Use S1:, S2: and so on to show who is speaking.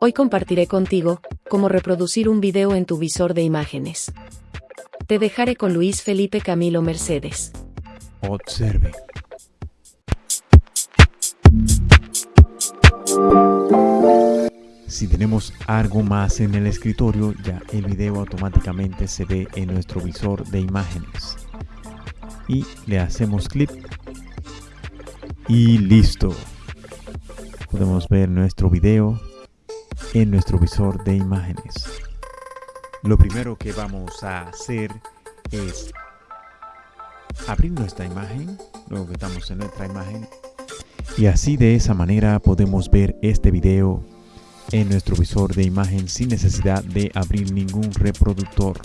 S1: Hoy compartiré contigo cómo reproducir un video en tu visor de imágenes. Te dejaré con Luis Felipe Camilo Mercedes.
S2: Observe. Si tenemos algo más en el escritorio, ya el video automáticamente se ve en nuestro visor de imágenes. Y le hacemos clic y listo. Podemos ver nuestro video en nuestro visor de imágenes. Lo primero que vamos a hacer es abrir nuestra imagen, luego que estamos en nuestra imagen, y así de esa manera podemos ver este video en nuestro visor de imagen sin necesidad de abrir ningún reproductor.